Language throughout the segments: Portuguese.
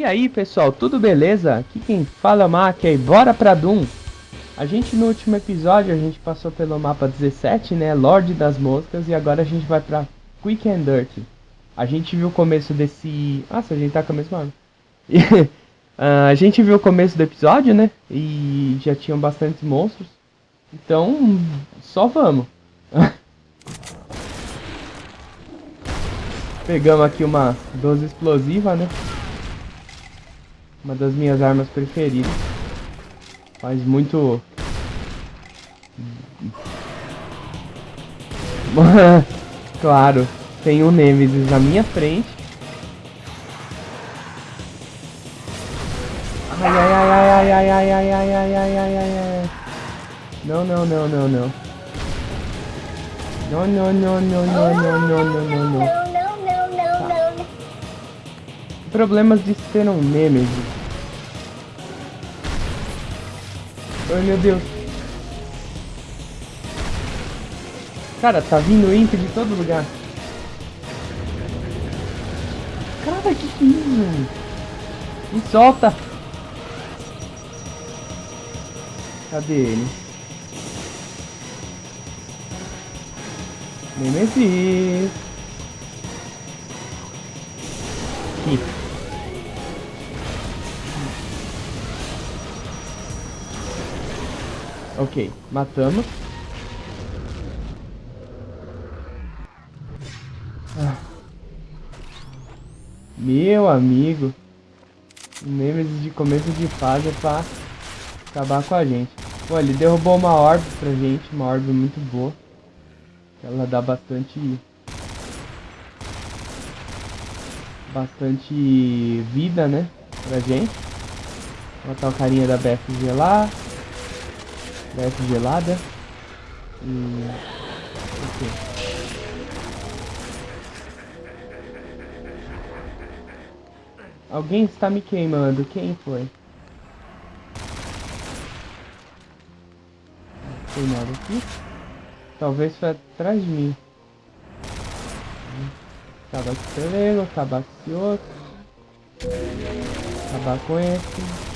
E aí pessoal, tudo beleza? Aqui quem fala é Mac e bora pra Doom! A gente no último episódio, a gente passou pelo mapa 17, né, Lorde das Moscas, e agora a gente vai pra Quick and Dirty. A gente viu o começo desse... Nossa, a gente tá com a mesma arma. uh, a gente viu o começo do episódio, né, e já tinham bastantes monstros. Então, só vamos. Pegamos aqui uma 12 explosiva, né? Uma das minhas armas preferidas. Faz muito... claro, tem um Nemesis na minha frente. Ai, ai, ai, ai, ai, ai, ai, ai, ai, ai, ai, ai, ai. Não, não, não, não, não. Não, não, não, não, não, não, não, não, não, não problemas de ser um Nemesis. Ai meu Deus. Cara, tá vindo Imp de todo lugar. Cara, que que é isso? Me solta! Cadê ele? Nemesis! Aqui. Ok, matamos. Ah. Meu amigo. Nemesis de começo de fase é pra acabar com a gente. Pô, ele derrubou uma orbe pra gente, uma orbe muito boa. Ela dá bastante... Bastante vida, né? Pra gente. Vou botar o carinha da BFG lá. Desce gelada. E... Ok. Alguém está me queimando. Quem foi? Nada aqui. Talvez foi atrás de mim. Pelego, acabar com esse outro. Acabar com esse.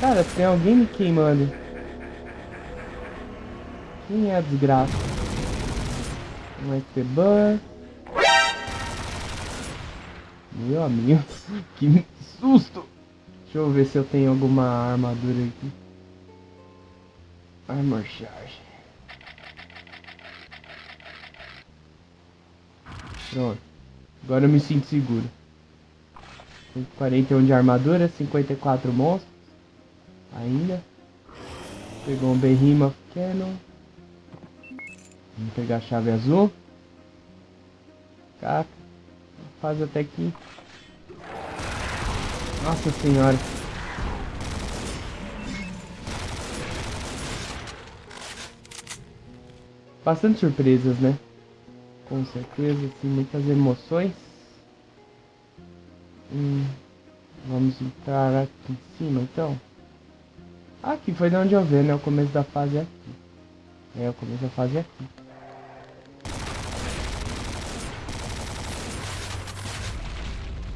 Cara, tem alguém me queimando. Quem é a desgraça? Um Esteban. Meu amigo, que susto! Deixa eu ver se eu tenho alguma armadura aqui. Armor charge. Pronto. Agora eu me sinto seguro. 41 de armadura, 54 monstros ainda. Pegou um Behemoth Cannon. Vamos pegar a chave azul. Caca. Faz até aqui. Nossa senhora. Bastante surpresas, né? Com certeza, assim, muitas emoções. Hum, vamos entrar aqui em cima, então. Aqui foi de onde eu vi, né? O começo da fase é aqui. É, o começo da fase é aqui.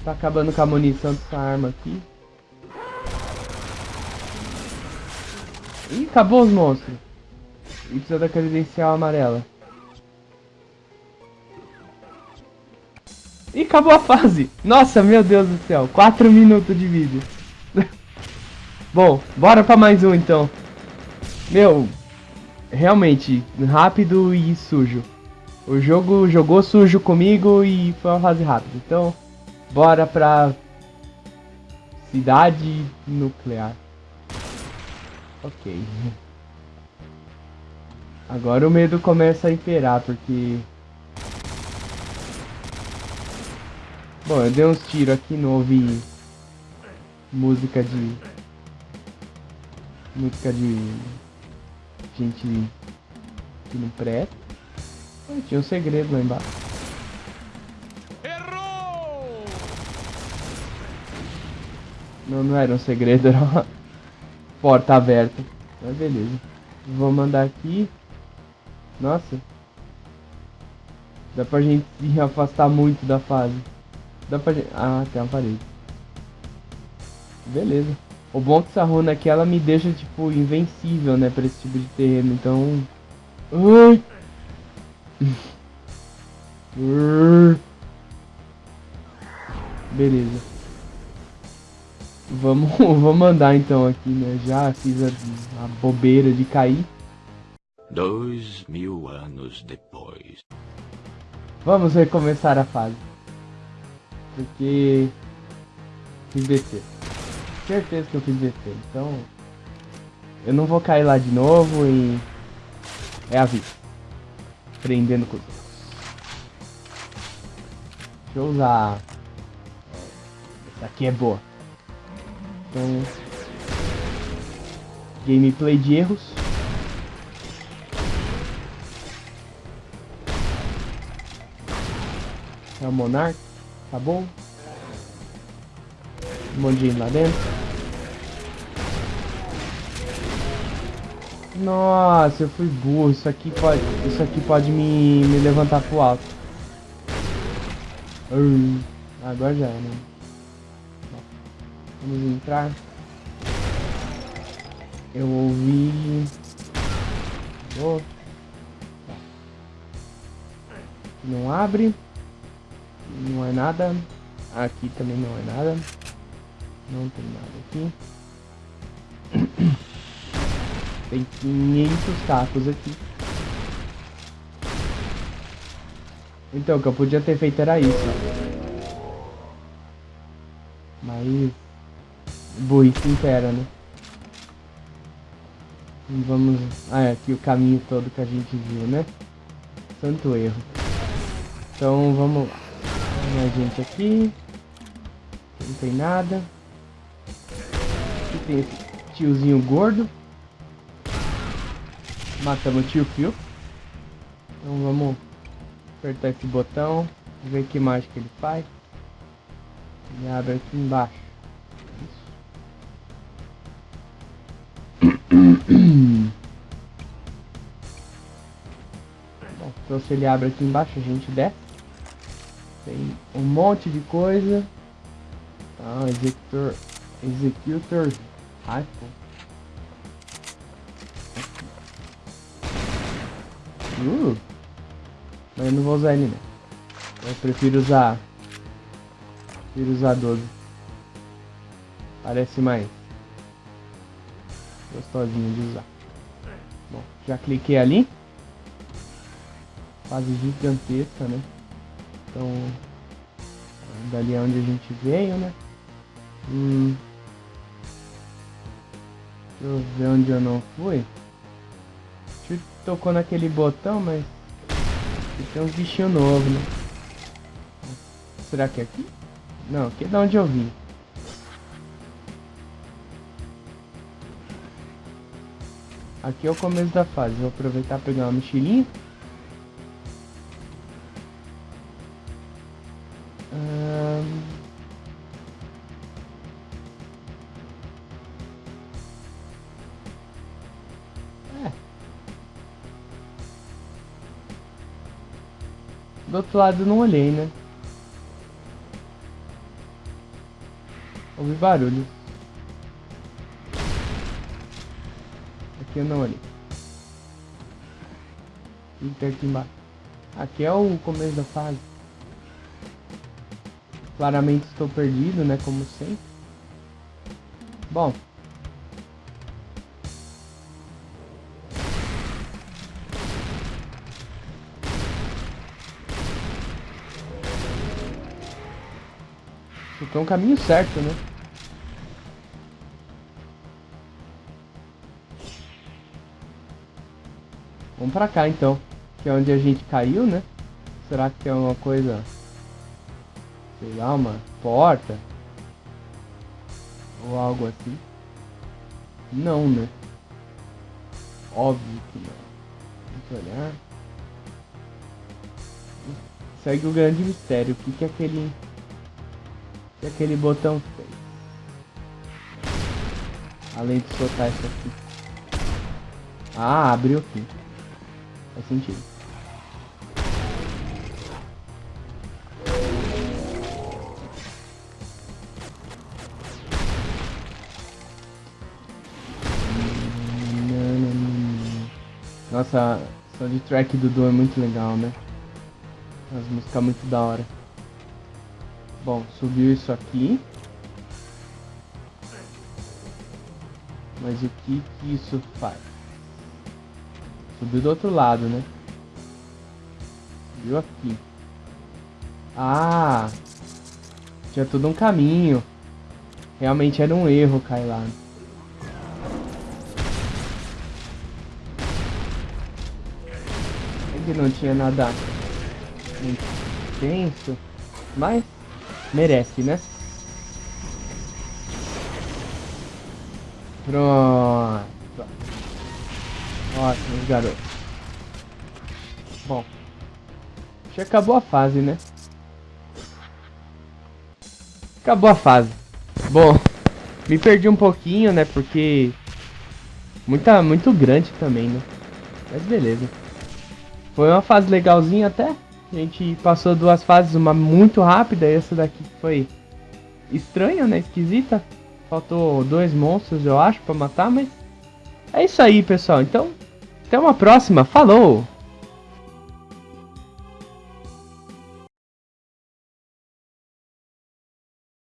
Tá acabando com a munição dessa arma aqui. Ih, acabou os monstros. E precisa da credencial amarela. Ih, acabou a fase. Nossa, meu Deus do céu. 4 minutos de vídeo. Bom, bora pra mais um então. Meu, realmente, rápido e sujo. O jogo jogou sujo comigo e foi uma fase rápida. Então, bora pra cidade nuclear. Ok. Agora o medo começa a imperar, porque... Bom, eu dei uns tiros aqui, não ouvi música de música de gente que não presta. tinha um segredo lá embaixo. Errou! Não, não era um segredo, era uma porta aberta. Mas beleza. Vou mandar aqui. Nossa. Dá pra gente se afastar muito da fase. Dá pra gente... Ah, tem uma parede. Beleza. O bom é que essa runa aqui, ela me deixa, tipo, invencível, né, pra esse tipo de terreno, então... Ui! Beleza. Vamos, vamos andar então aqui, né? Já fiz a, a bobeira de cair. Dois mil anos depois. Vamos recomeçar a fase. Porque... Fiz BC. Certeza que eu fiz BC. Então... Eu não vou cair lá de novo e... É a vida. Prendendo com Deixa eu usar... Essa aqui é boa. Então... Gameplay de erros. É o Monarch. Tá bom? Um monte de gente lá dentro. Nossa, eu fui burro. Isso aqui pode, isso aqui pode me, me levantar pro alto. Uh, agora já, né? Vamos entrar. Eu ouvi... Oh. Não abre. Não é nada. Aqui também não é nada. Não tem nada aqui. Tem 500 tacos aqui. Então, o que eu podia ter feito era isso. Mas... Burrice impera, né? Vamos... Ah, é aqui o caminho todo que a gente viu, né? Santo erro. Então, vamos lá. Tem a gente aqui. Não tem nada. Aqui tem esse tiozinho gordo. Matamos o tio Phil. Então vamos apertar esse botão. Ver que mágica ele faz. Ele abre aqui embaixo. Bom, então se ele abre aqui embaixo, a gente desce. Tem um monte de coisa. Tá, executor. Executor Rifle. Mas eu não vou usar ele não. Eu prefiro usar. Prefiro usar 12. Parece mais gostosinho de usar. Bom, já cliquei ali. Fase gigantesca, né? Então, dali é onde a gente veio, né? Hum. Deixa eu ver onde eu não fui. Tocou naquele botão, mas tem uns bichinhos novos, né? Será que é aqui? Não, aqui é de onde eu vim. Aqui é o começo da fase. Vou aproveitar pegar uma mochilinha. Do outro lado não olhei, né? Ouvi barulho. Aqui eu não olhei. O tem aqui embaixo? Aqui é o começo da fase. Claramente estou perdido, né? Como sempre. Bom, Foi um caminho certo, né? Vamos pra cá então. Que é onde a gente caiu, né? Será que tem alguma coisa... Sei lá, uma porta? Ou algo assim? Não, né? Óbvio que não. Vamos olhar. Segue o grande mistério. O que, que é aquele e aquele botão fez. Além de soltar isso aqui. Ah, abriu aqui. Faz sentido. Nossa, só de track do Doom é muito legal, né? As músicas muito da hora. Bom, subiu isso aqui. Mas o que que isso faz? Subiu do outro lado, né? Subiu aqui. Ah! Tinha todo um caminho. Realmente era um erro cair lá. Que não tinha nada muito tenso, mas merece, né? Pronto. Ótimo, garoto. Bom. Já acabou a fase, né? Acabou a fase. Bom, me perdi um pouquinho, né? Porque... Muita, muito grande também, né? Mas beleza. Foi uma fase legalzinha até. A gente passou duas fases, uma muito rápida e essa daqui foi estranha, né? Esquisita. Faltou dois monstros, eu acho, pra matar, mas... É isso aí, pessoal. Então, até uma próxima. Falou!